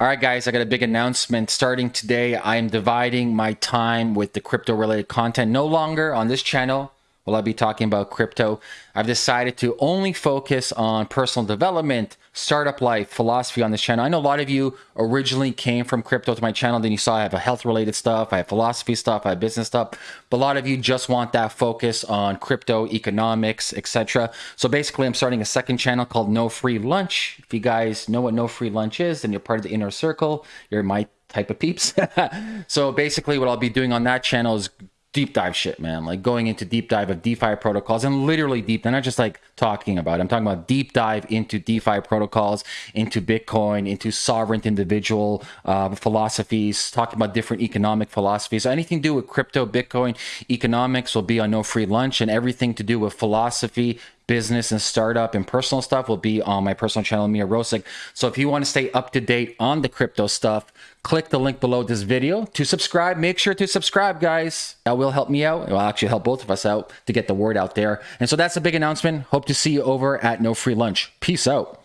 All right, guys, I got a big announcement. Starting today, I am dividing my time with the crypto related content. No longer on this channel will I be talking about crypto. I've decided to only focus on personal development, startup life, philosophy on this channel. I know a lot of you originally came from crypto to my channel. Then you saw I have a health related stuff, I have philosophy stuff, I have business stuff. But a lot of you just want that focus on crypto, economics, etc. So basically, I'm starting a second channel called No Free Lunch. If you guys know what No Free Lunch is, then you're part of the inner circle. You're my type of peeps. so basically, what I'll be doing on that channel is deep dive shit, man. Like going into deep dive of DeFi protocols and literally deep. They're not just like talking about. It. I'm talking about deep dive into DeFi protocols, into Bitcoin, into sovereign individual uh, philosophies. Talking about different economic philosophies. So anything to do with crypto, Bitcoin, economics will be on No Free Lunch, and everything to do with philosophy, business and startup and personal stuff will be on my personal channel, Ameer Rosic. So if you want to stay up to date on the crypto stuff, click the link below this video to subscribe. Make sure to subscribe, guys. That will help me out. It will actually help both of us out to get the word out there. And so that's a big announcement. Hope to see you over at No Free Lunch. Peace out.